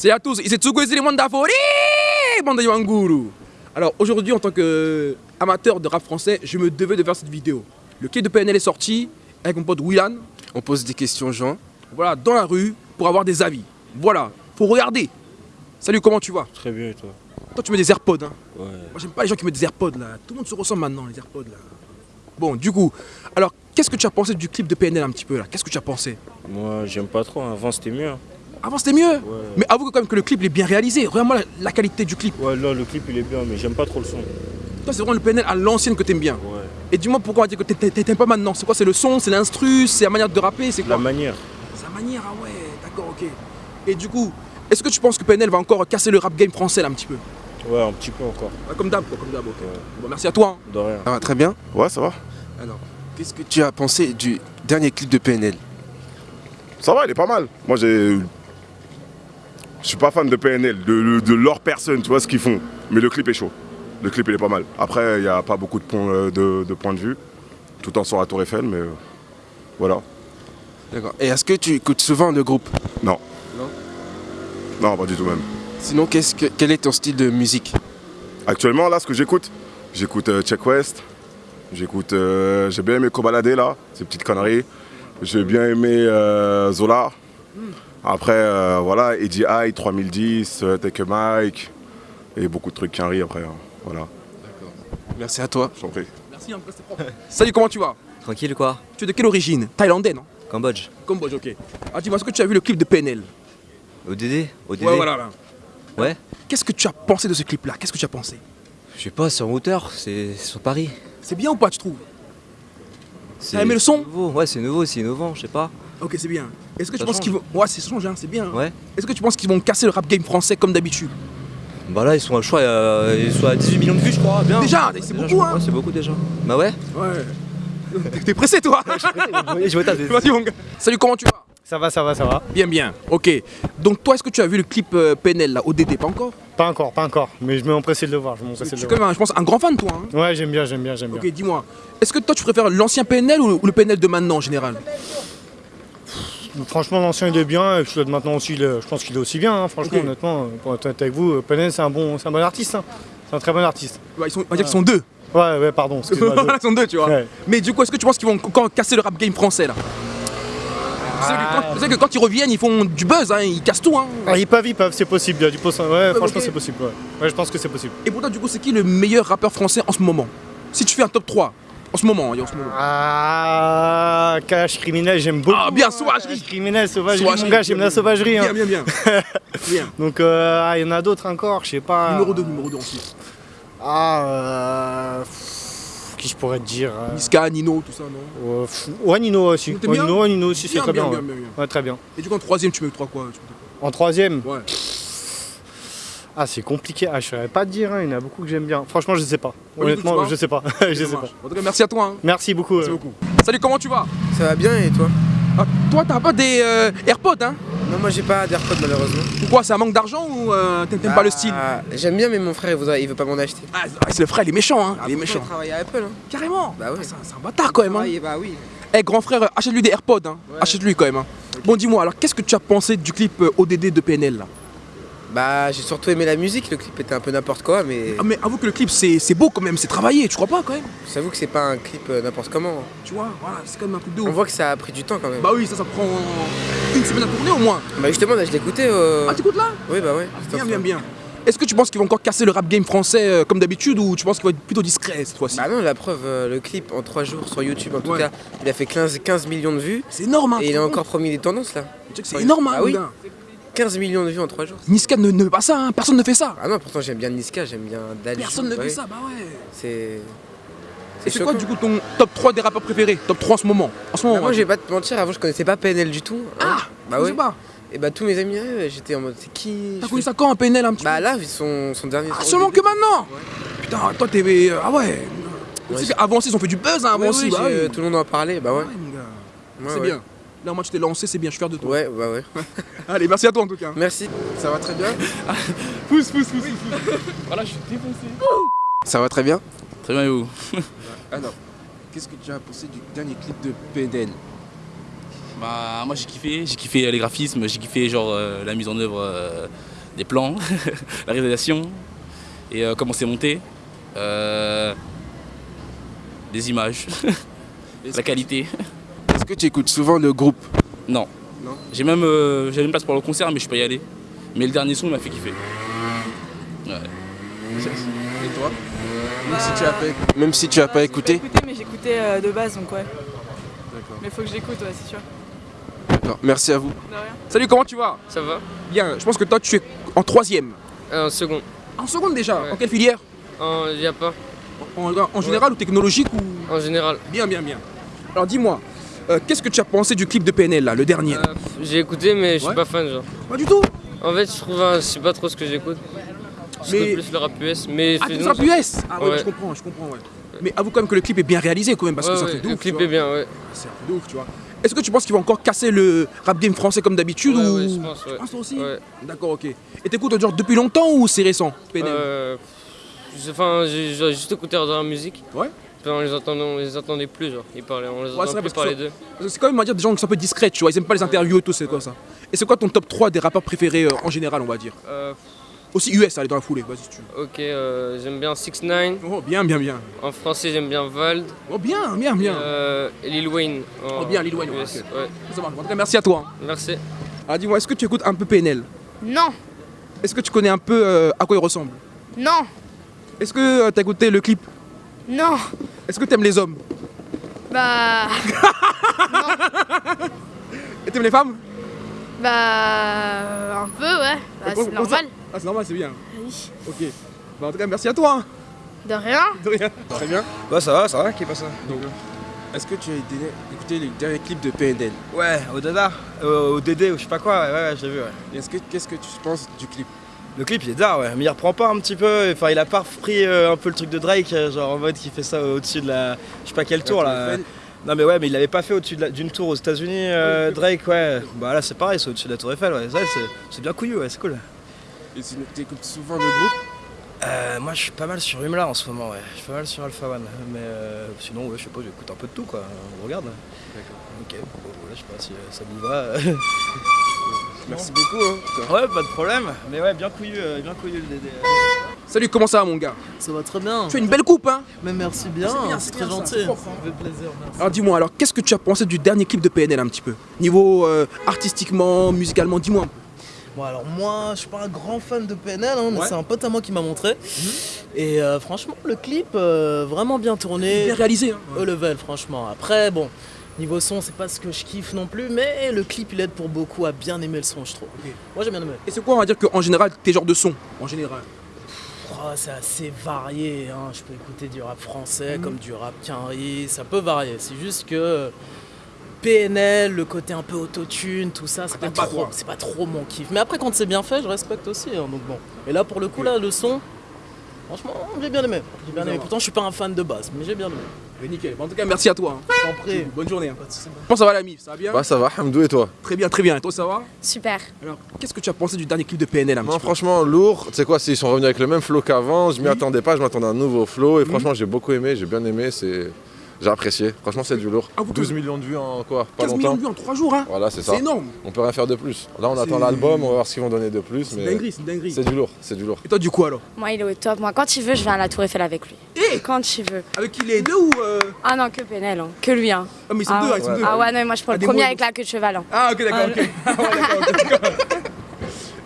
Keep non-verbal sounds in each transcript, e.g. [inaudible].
C'est à tous, ici les Mandafori, bande de Yanguru. Alors aujourd'hui, en tant qu'amateur de rap français, je me devais de faire cette vidéo. Le clip de PNL est sorti avec mon pote Willan. On pose des questions aux gens. Voilà, dans la rue pour avoir des avis. Voilà, faut regarder. Salut, comment tu vas? Très bien et toi? Toi, tu mets des AirPods, hein Ouais. Moi, j'aime pas les gens qui mettent des AirPods là. Tout le monde se ressemble maintenant, les AirPods là. Bon, du coup, alors qu'est-ce que tu as pensé du clip de PNL un petit peu là? Qu'est-ce que tu as pensé? Moi j'aime pas trop, avant c'était mieux. hein. Avant c'était mieux Ouais. Mais avoue quand même que le clip il est bien réalisé. Regarde-moi la, la qualité du clip. Ouais là le clip il est bien mais j'aime pas trop le son. Toi, c'est vraiment le PNL à l'ancienne que t'aimes bien. Ouais. Et dis-moi pourquoi on va dire que t'a- t'a- t'aimes pas maintenant C'est quoi C'est le son, c'est l'instru, c'est la manière de rapper, c'est quoi La manière. C'est la manière, ah ouais, d'accord, ok. Et du coup, est-ce que tu penses que PNL va encore casser le rap game français là un petit peu Ouais un petit peu encore. Ouais, Comme d'hab, quoi, comme d'hab, ok. Ouais. Bon, merci à toi. hein. De rien. Ça va très bien Ouais, ça va. Alors, qu'est-ce que tu as pensé du dernier clip de PNL Ça va, il est pas mal. Moi, j'ai. Je suis pas fan de PNL, de, leur personne, tu vois ce qu'ils font. Mais le clip est chaud. Le clip, il est pas mal. Après, il n'y a pas beaucoup de points euh, de, de points de vue. Tout en sur la Tour Eiffel, mais euh, voilà. D'accord. Et est-ce que tu écoutes souvent le groupe? Non. Non? Non, pas du tout même. Sinon, que, quel est ton style de musique? Actuellement, là, ce que j'écoute, j'écoute euh, Check West. J'écoute. euh, J'ai bien aimé Kobalade, là, ces petites conneries. J'ai bien aimé euh, Zola. Après, euh, voilà, Eddie High, 3010, euh, Take a Mike. Et beaucoup de trucs qui arrivent après. hein. Voilà, Merci à toi. je t'en prie. Merci, en cas, c'est propre. Salut, comment tu vas? Tranquille quoi Tu es de quelle origine? Thaïlandais, non? Cambodge. Cambodge, ok. Ah, dis-moi, est-ce que tu as vu le clip de PNL ODD ODD Ouais, voilà, là. Ouais Qu'est-ce que tu as pensé de ce clip-là? Qu'est-ce que tu as pensé? Je sais pas, c'est en hauteur, c'est sur Paris. C'est bien ou pas, tu trouves? T'as aimé le son? c'est nouveau. Ouais, c'est nouveau, c'est innovant, je sais pas. Ok, c'est bien. Est-ce que tu penses qu'ils vont. Ouais, c'est change, hein, c'est bien. hein. Ouais. Est-ce que tu penses qu'ils vont casser le rap game français comme d'habitude? Bah là, ils sont, je crois, euh, ils sont à 18 millions de vues, je crois. Bien. Déjà, c'est beaucoup, hein. Ouais, c'est beaucoup déjà. Bah ouais. Ouais. T'es- pressé, toi je vois ta [laughs] Vas-y, mon gars. Salut, comment tu vas? Ça va, ça va, ça va. Bien, bien. Ok. Donc, toi, est-ce que tu as vu le clip euh, PNL, là, ODD Pas encore? Pas encore, pas encore. Mais je me empressé de le voir. Je de le quand voir. même, un- je pense, un grand fan, toi. hein Ouais, j'aime bien, j'aime bien, j'aime bien. ok, dis-moi. Est-ce que toi, tu préfères l'ancien PNL ou le PNL de maintenant, en général? Franchement, l'ancien il est bien. Et puis maintenant aussi, je pense qu'il est aussi bien. hein. Franchement, honnêtement, euh, pour être honnête avec vous, euh, Penel, c'est un bon, c'est un bon artiste. hein. C'est un très bon artiste. Ils sont, On va dire qu'ils sont deux. Ouais, ouais, pardon. [laughs] ils sont deux, tu vois. Ouais. Mais du coup, est-ce que tu penses qu'ils vont encore casser le rap game français, là? Quand- tu sais que quand ils reviennent, ils font du buzz, hein, ils cassent tout. Hein. Ah, ils peuvent, ils peuvent, c'est possible. Il y a du post- Ouais, franchement, c'est possible. Ouais. ouais, je pense que c'est possible. Et pour toi, du coup, c'est qui le meilleur rappeur français en ce moment? Si tu fais un top 3, en ce moment, hein, en ce moment. Ah, cash criminel, j'aime beaucoup. Ah, bien, hein. sauvagerie. Criminel, sauvagerie. Mon gars, j'aime la sauvagerie. hein. Bien, bien, [laughs] bien. Donc, euh, ah, il y en a d'autres encore, je sais pas. Numéro 2, numéro 2 ensuite. Ah, euh, qui je pourrais te dire euh, Niska, Nino, tout ça, non euh, Ouais, Nino aussi. Nino, Nino aussi, c'est très bien. ouais. très bien. Et du coup, en troisième, tu mets 3 quoi En troisième, Ouais. Ah, c'est compliqué. Ah, je saurais pas te dire, hein, il y en a beaucoup que j'aime bien. Franchement, je sais pas. Honnêtement, je sais pas. [laughs] je sais Ça pas. En tout cas, merci à toi. hein. Merci beaucoup. Merci euh. beaucoup. Salut, comment tu vas? Ça va bien et toi? Ah, Toi, t'as pas des euh, AirPods, hein? Non, moi j'ai pas d'AirPods malheureusement. Pourquoi C'est un manque d'argent ou euh, t'aimes pas le style? Ah, J'aime bien, mais mon frère il, voudrait, il veut pas m'en acheter. Ah, c'est le frère, il est méchant, hein. il est méchant. Il travaille à Apple. Hein. Carrément? Bah ouais. Ah, c'est un- bâtard quand même. Hein. Bah oui. Eh grand frère, achète-lui des AirPods, hein. Ouais. achète-lui quand même. hein. Bon dis-moi, alors qu'est-ce que tu as pensé du clip euh, ODD de PNL là? Bah j'ai surtout aimé la musique, le clip était un peu n'importe quoi, mais ah, Mais avoue que le clip c'est beau quand même, c'est travaillé, tu crois pas quand même? J'avoue que c'est pas un clip euh, n'importe comment. Tu vois, voilà, c'est quand même un truc de On ouf. voit que ça a pris du temps quand même. Bah oui, ça, ça prend une semaine à tourner au moins. Bah justement, là je l'écoutais. Euh... Ah t'écoutes là? Oui, bah ouais. Bien, bien, bien. Est-ce que tu penses qu'ils vont encore casser le rap game français euh, comme d'habitude ou tu penses qu'il va être plutôt discret cette fois-ci? Bah non, la preuve, euh, le clip en 3 jours sur YouTube en tout Ouais. cas, il a fait 15, 15 millions de vues C'est énorme, hein et il a encore promis des tendances là. rends compte Tu sais que C'est énorme, hein, Ah oui. Gars. 15 millions de vues en 3 jours. Niska ne, ne fait pas ça, hein. personne ne fait ça. Ah non, pourtant j'aime bien Niska, j'aime bien Dali. Personne ne bah fait ça, bah ouais. C'est. C'est quoi du coup ton top 3 des rappeurs préférés? Top 3 en ce moment En ce moment, Bah, moi ouais. je vais pas te mentir, avant je connaissais pas PNL du tout. hein. Ah Bah ouais. pas. Et bah tous mes amis, ouais, j'étais en mode c'est qui? T'as connu ça quand un PNL un petit Bah là, son, son dernier. Ah, seulement que maintenant Putain, toi t'es. euh, Ah ouais Tu sais qu'avant aussi ils ont fait du buzz hein, avant Ouais, aussi. bah oui. Tout le monde en parlait, bah ouais. Ouais. Ouais, c'est ouais. bien. Là, moi, tu t'es lancé, c'est bien, je suis fier de toi. Ouais, bah ouais. [laughs] Allez, merci à toi en tout cas. Merci. Ça va très bien [laughs] Pousse, pousse, pousse. voilà, je suis défoncé. Ça va très bien Très bien, et vous [laughs] Alors, Qu'est-ce que tu as pensé du dernier clip de PNL Bah moi j'ai kiffé, j'ai kiffé les graphismes, j'ai kiffé genre euh, la mise en œuvre euh, des plans, la réalisation et euh, comment c'est monté, euh, des images, la qualité. Est-ce que tu écoutes souvent le groupe? Non. Non. J'ai même euh, j'avais une place pour le concert mais je peux y aller. Mais le dernier son m'a fait kiffer. Ouais. Et toi? Même, si tu as pas, même si tu as pas J'ai écouté? écouté, mais j'écoutais euh, de base, donc ouais. D'accord. Mais faut que j'écoute, ouais, c'est sûr. D'accord, merci à vous. De rien. Salut, comment tu vas? Ça va Bien, je pense que toi tu es en troisième. Un second. En seconde déjà? Ouais. En quelle filière? Il n'y a pas. En, en général ou technologique ou? En général. Bien, bien, bien. Alors dis-moi, euh, qu'est-ce que tu as pensé du clip de PNL là, le dernier? Euh, j'ai écouté, mais je suis Ouais. pas fan, genre. Pas du tout? En fait, je trouve, un- je sais pas trop ce que j'écoute. Je Mais- plus le rap US, mais Ah, sinon, rap US Ah ouais, Ouais. je comprends, je comprends, ouais. Mais avoue quand même que le clip est bien réalisé quand même, parce que c'est un ouais, truc de le ouf, clip tu est bien, ouais. C'est un truc de ouf, tu vois. Est-ce que tu penses qu'il va encore casser le rap game français comme d'habitude Ouais, ou... ouais, je pense, ouais. Tu penses aussi? Ouais. D'accord, ok. Et t'écoutes genre depuis longtemps ou c'est récent PNL Euh, Enfin, j'ai juste écouté la musique. Ouais. On les entendait, on les entendait plus, genre. Ils parlaient, on les Ouais, entendait vrai, plus parler d'eux. C'est quand même, on va dire, des gens qui sont un peu discrets, tu vois. Ils aiment pas les interviews et tout, c'est quoi ça Et c'est quoi ton top 3 des rappeurs préférés euh, en général, on va dire? Euh, Aussi US, allez dans la foulée, vas-y si tu veux. ok, euh, j'aime bien 6 9 Oh, bien, bien, bien. En français, j'aime bien Vald. Oh, bien, bien, bien. Euh, et Lil Wayne. en Oh, bien, Lil Wayne, ouais, US, ok. ouais. Ça marche. En tout cas, merci à toi. hein. Merci. Alors dis-moi, est-ce que tu écoutes un peu PNL Non, Est-ce que tu connais un peu euh, à quoi il ressemble? Non, Est-ce que tu as écouté le clip? Non. Est-ce que t'aimes les hommes Bah, [laughs] Et t'aimes les femmes bah, un peu, ouais. Bah, c'est normal. Ah, c'est normal, c'est bien. Oui. Ok. Bah, en tout cas, merci à toi. hein. De rien. De rien. Très bien. Bah ça va, ça va, qui est pas ça Est-ce que tu as écouté- les derniers clips de PNL Ouais, au Dada, euh, au Dédé, ou je sais pas quoi, ouais, ouais, j'ai vu, ouais. Est-ce que Qu'est-ce que tu penses du clip? Le clip il est d'art, ouais, mais il reprend pas un petit peu, enfin il a pas repris euh, un peu le truc de Drake, euh, genre en mode qui fait ça au-dessus de la. Je sais pas quel tour là. Non mais ouais, mais il l'avait pas fait au-dessus de d'une tour aux États-Unis, euh, Drake, ouais. Bah là c'est pareil, c'est au-dessus de la tour Eiffel, ouais. C'est- c'est bien couillu, ouais, c'est cool. Et tu écoutes souvent le groupe? Euh, moi je suis pas mal sur Humla en ce moment, ouais. Je suis pas mal sur Alpha One, mais euh, sinon, ouais, je sais pas, j'écoute un peu de tout quoi. On regarde. D'accord. Ok, bon, voilà, je sais pas si euh, ça vous va. [laughs] Merci beaucoup. Hein. Ouais, pas de problème. Mais ouais, bien couillu, euh, bien couillu le Dédé. Salut, comment ça va, mon gars? Ça va très bien. Tu as une belle coupe, hein? Mais merci bien, C'est très bien, gentil. c'est propre. Ça fait plaisir, merci. Alors dis-moi, alors qu'est-ce que tu as pensé du dernier clip de PNL un petit peu? Niveau euh, artistiquement, musicalement, dis-moi un peu. Bon alors moi je suis pas un grand fan de PNL, hein, mais Ouais. c'est un pote à moi qui m'a montré. Et euh, franchement le clip euh, vraiment bien tourné. Bien réalisé, hein. Au level franchement. Après bon, niveau son c'est pas ce que je kiffe non plus, mais le clip il aide pour beaucoup à bien aimer le son je trouve. Moi j'ai bien aimé. Et c'est quoi, on va dire qu'en général, tes genres de son En général? Oh, c'est assez varié, hein. je peux écouter du rap français Mhm. comme du rap quinri, ça peut varier. C'est juste que PNL, le côté un peu autotune, tout ça, c'est pas, t'aimes pas, trop, toi c'est pas trop mon kiff. Mais après quand c'est bien fait, je respecte aussi. hein, donc bon. Et là pour le coup là, le son, franchement, j'ai bien aimé. J'ai bien aimé. Pourtant je suis pas un fan de base, mais j'ai bien aimé. Mais nickel. Bon, en tout cas, merci à toi. hein. Bonne journée. Hein. Comment ça va, l'ami? Ça va bien? Bah ça va, Hamdou et toi? Très bien, très bien. Et toi, ça va? Super. Alors, qu'est-ce que tu as pensé du dernier clip de PNL Non franchement lourd, tu sais quoi, s'ils sont revenus avec le même flow qu'avant, je m'y Oui. attendais pas, je m'attendais à un nouveau flow et franchement j'ai beaucoup aimé, j'ai bien aimé, c'est... J'ai apprécié, franchement c'est du lourd. Ah, vous 12 pouvez- millions de vues en quoi Pas 15 millions longtemps de vues en 3 jours, hein Voilà c'est ça. C'est énorme. On peut rien faire de plus. Là on attend l'album, on va voir ce qu'ils vont donner de plus. C'est dinguerie, c'est une dinguerie. C'est du lourd, c'est du lourd. Et toi, du coup, alors Moi, il est au top. Moi, quand il veut, je viens à la Tour Eiffel avec lui. Eh Quand il veut. Avec qui les deux ou. euh, Ah non, que Penel, hein. que lui. Hein. Ah, mais ils sont ah, deux, ouais. ils sont deux. Ah ouais, non, moi je prends Ah, le premier avec la queue de cheval. hein. Ah, ok, d'accord, ok. [laughs] Ah, ouais, d'accord, d'accord.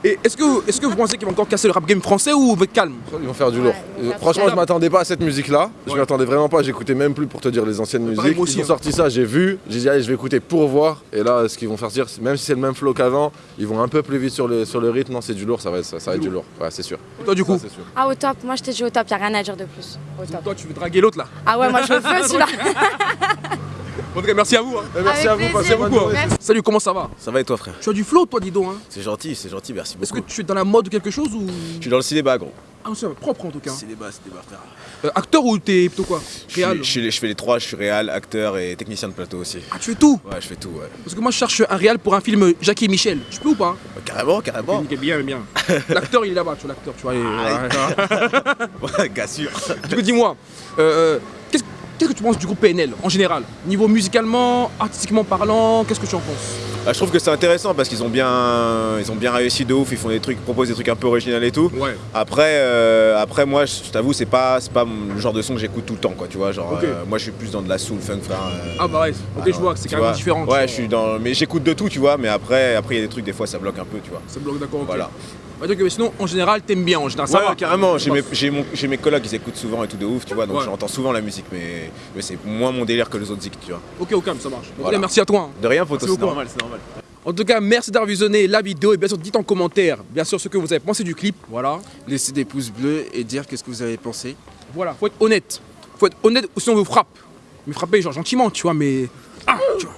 Et est-ce que, est que vous pensez qu'ils vont encore casser le rap game français ou vous êtes calme? Ils vont faire du lourd. faire Franchement je m'attendais pas à cette musique là, je Ouais. m'y attendais vraiment pas, j'écoutais même plus pour te dire les anciennes musiques. aussi, Ils ont hein. sorti ça, j'ai vu, j'ai dit allez je vais écouter pour voir. Et là ce qu'ils vont faire dire, même si c'est le même flow qu'avant, ils vont un peu plus vite sur le, sur le rythme, non c'est du lourd, ça va, être- ça, ça va être du lourd. Ouais c'est sûr. Et toi, du coup? Ça, c'est sûr. Ah, au top. Moi, je t'ai dit au top. Y a rien à dire de plus. Au top. Toi, tu veux draguer l'autre là? Ah ouais, moi je le veux celui-là. [laughs] En tout cas, merci à vous. hein. Merci Avec à vous, plaisir. passez Beaucoup, hein. Salut, comment ça va? Ça va et toi frère? Tu as du flow, toi, dis donc. Hein. C'est gentil, c'est gentil, merci Est-ce que beaucoup. tu es dans la mode ou quelque chose ou? Je suis dans le cinéma gros. Ah, c'est propre en tout cas. Cinéma, cinéma frère. Euh, acteur ou t'es plutôt quoi? Réal? je, fais les trois, je suis réal, acteur et technicien de plateau aussi. Ah, tu fais tout? Ouais, je fais tout, ouais. Parce que moi, je cherche un réal pour un film Jackie et Michel. Je peux ou pas? Euh, Carrément, carrément. Nickel, bien, bien. [laughs] L'acteur, il est là-bas, tu vois, l'acteur, tu vois. il- Ah, [laughs] [laughs] ouais. Sûr. Du coup, dis-moi, euh, qu'est-ce qu'est-ce que tu penses du groupe PNL en général? Niveau musicalement, artistiquement parlant, qu'est-ce que tu en penses? Bah, je trouve que c'est intéressant parce qu'ils ont bien, ils ont bien réussi de ouf. Ils font des trucs, proposent des trucs un peu originaux et tout. Ouais. Après, euh, après moi, je t'avoue, c'est pas, c'est pas le genre de son que j'écoute tout le temps, quoi. Tu vois, genre, euh, moi, je suis plus dans de la soul funk, frère. euh, Ah bah ouais, ok, je vois que c'est carrément vois. différent. Ouais, je suis dans, mais j'écoute de tout, tu vois. Mais après, après, il y a des trucs, des fois, ça bloque un peu, tu vois. Ça bloque, d'accord. Voilà. Donc, euh, sinon, en général, t'aimes bien, en général, ça ouais, va carrément. J'ai mes, collègues qui écoutent souvent et tout de ouf, tu vois. Donc Ouais. j'entends souvent la musique, mais, mais c'est moins mon délire que les autres zik, tu vois. Ok, au calme, ça marche. Donc, Voilà. merci à toi. hein. De rien, Merci c'est normal, c'est normal. En tout cas, merci d'avoir visionné la vidéo et bien sûr, dites en commentaire, bien sûr, ce que vous avez pensé du clip. Voilà. Laissez des pouces bleus et dire qu'est-ce que vous avez pensé. Voilà, faut être honnête. Faut être honnête ou sinon on vous frappe. Mais frapper, genre gentiment, tu vois, mais. Ah, tu vois.